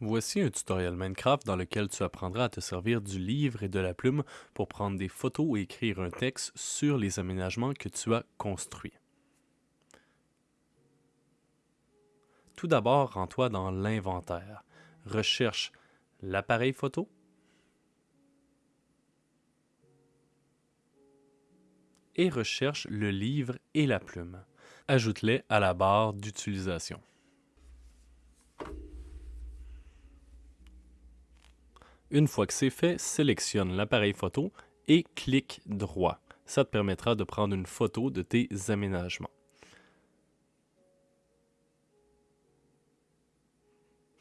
Voici un tutoriel Minecraft dans lequel tu apprendras à te servir du livre et de la plume pour prendre des photos et écrire un texte sur les aménagements que tu as construits. Tout d'abord, rends-toi dans l'inventaire. Recherche l'appareil photo, et recherche le livre et la plume. Ajoute-les à la barre d'utilisation. Une fois que c'est fait, sélectionne l'appareil photo et clique droit. Ça te permettra de prendre une photo de tes aménagements.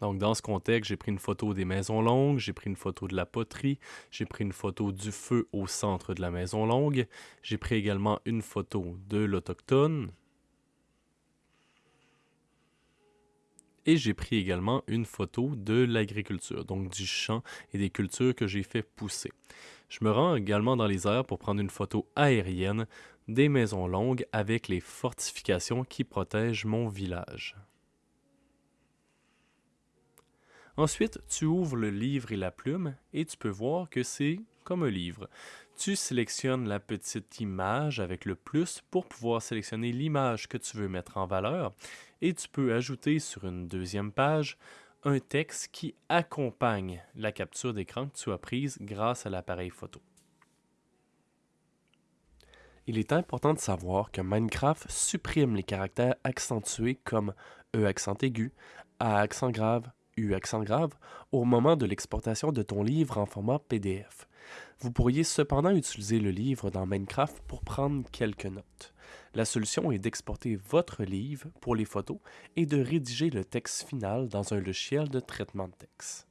Donc, dans ce contexte, j'ai pris une photo des maisons longues, j'ai pris une photo de la poterie, j'ai pris une photo du feu au centre de la maison longue, j'ai pris également une photo de l'autochtone, et j'ai pris également une photo de l'agriculture, donc du champ et des cultures que j'ai fait pousser. Je me rends également dans les airs pour prendre une photo aérienne des maisons longues avec les fortifications qui protègent mon village. Ensuite, tu ouvres le livre et la plume et tu peux voir que c'est comme un livre. Tu sélectionnes la petite image avec le plus pour pouvoir sélectionner l'image que tu veux mettre en valeur et tu peux ajouter sur une deuxième page un texte qui accompagne la capture d'écran que tu as prise grâce à l'appareil photo. Il est important de savoir que Minecraft supprime les caractères accentués comme E accent aigu, A accent grave, U accent grave au moment de l'exportation de ton livre en format PDF. Vous pourriez cependant utiliser le livre dans Minecraft pour prendre quelques notes. La solution est d'exporter votre livre pour les photos et de rédiger le texte final dans un logiciel de traitement de texte.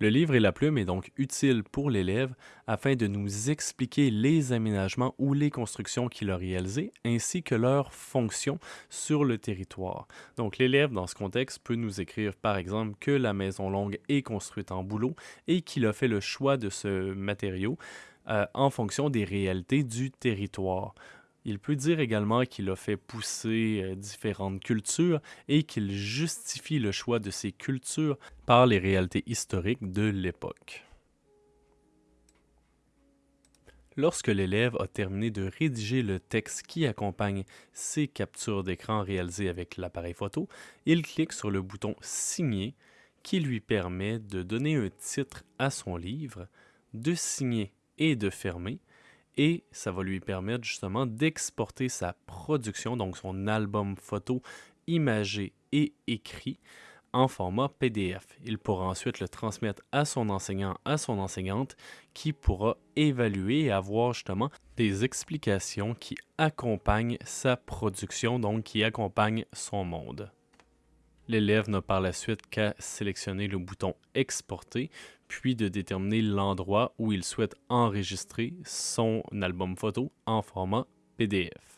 Le livre et la plume est donc utile pour l'élève afin de nous expliquer les aménagements ou les constructions qu'il a réalisées ainsi que leurs fonctions sur le territoire. Donc l'élève dans ce contexte peut nous écrire par exemple que la maison longue est construite en bouleau et qu'il a fait le choix de ce matériau euh, en fonction des réalités du territoire. Il peut dire également qu'il a fait pousser euh, différentes cultures et qu'il justifie le choix de ces cultures par les réalités historiques de l'époque. Lorsque l'élève a terminé de rédiger le texte qui accompagne ses captures d'écran réalisées avec l'appareil photo, il clique sur le bouton Signer qui lui permet de donner un titre à son livre, de signer et de fermer, et ça va lui permettre justement d'exporter sa production, donc son album photo imagé et écrit en format PDF. Il pourra ensuite le transmettre à son enseignant, à son enseignante, qui pourra évaluer et avoir justement des explications qui accompagnent sa production, donc qui accompagnent son monde. L'élève n'a par la suite qu'à sélectionner le bouton Exporter, puis de déterminer l'endroit où il souhaite enregistrer son album photo en format PDF.